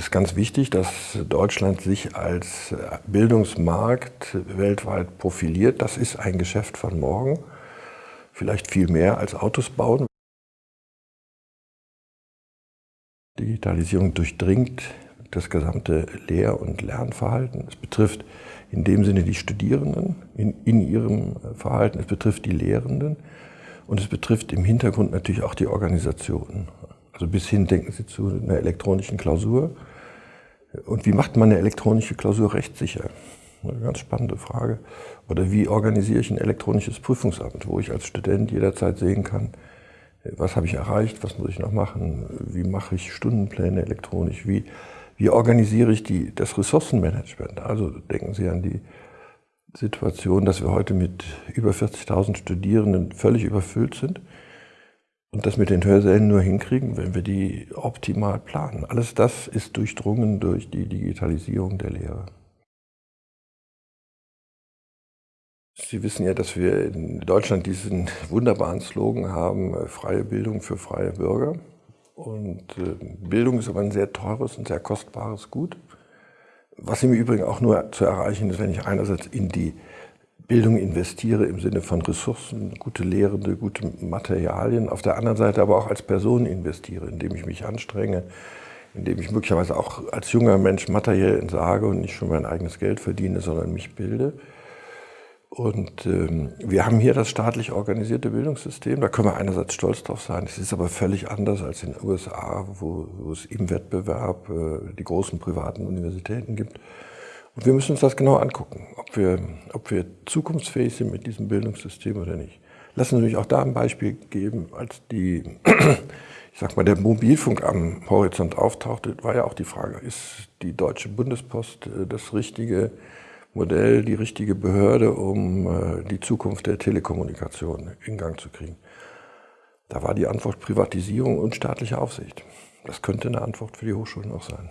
ist ganz wichtig, dass Deutschland sich als Bildungsmarkt weltweit profiliert. Das ist ein Geschäft von morgen. Vielleicht viel mehr als Autos bauen. Digitalisierung durchdringt das gesamte Lehr- und Lernverhalten. Es betrifft in dem Sinne die Studierenden in, in ihrem Verhalten, es betrifft die Lehrenden und es betrifft im Hintergrund natürlich auch die Organisationen. Also bis hin denken Sie zu einer elektronischen Klausur. Und wie macht man eine elektronische Klausur rechtssicher? Eine ganz spannende Frage. Oder wie organisiere ich ein elektronisches Prüfungsamt, wo ich als Student jederzeit sehen kann, was habe ich erreicht, was muss ich noch machen, wie mache ich Stundenpläne elektronisch, wie, wie organisiere ich die, das Ressourcenmanagement. Also denken Sie an die Situation, dass wir heute mit über 40.000 Studierenden völlig überfüllt sind und das mit den Hörsälen nur hinkriegen, wenn wir die optimal planen. Alles das ist durchdrungen durch die Digitalisierung der Lehre. Sie wissen ja, dass wir in Deutschland diesen wunderbaren Slogan haben, äh, freie Bildung für freie Bürger. Und äh, Bildung ist aber ein sehr teures und sehr kostbares Gut. Was im Übrigen auch nur zu erreichen ist, wenn ich einerseits in die Bildung investiere im Sinne von Ressourcen, gute Lehrende, gute Materialien, auf der anderen Seite aber auch als Person investiere, indem ich mich anstrenge, indem ich möglicherweise auch als junger Mensch materiell entsage und nicht schon mein eigenes Geld verdiene, sondern mich bilde. Und ähm, wir haben hier das staatlich organisierte Bildungssystem, da können wir einerseits stolz drauf sein, es ist aber völlig anders als in den USA, wo, wo es im Wettbewerb äh, die großen privaten Universitäten gibt. Und wir müssen uns das genau angucken, ob wir, ob wir zukunftsfähig sind mit diesem Bildungssystem oder nicht. Lassen Sie mich auch da ein Beispiel geben, als die, ich sag mal, der Mobilfunk am Horizont auftauchte, war ja auch die Frage, ist die Deutsche Bundespost äh, das richtige Modell, die richtige Behörde, um äh, die Zukunft der Telekommunikation in Gang zu kriegen? Da war die Antwort Privatisierung und staatliche Aufsicht. Das könnte eine Antwort für die Hochschulen auch sein.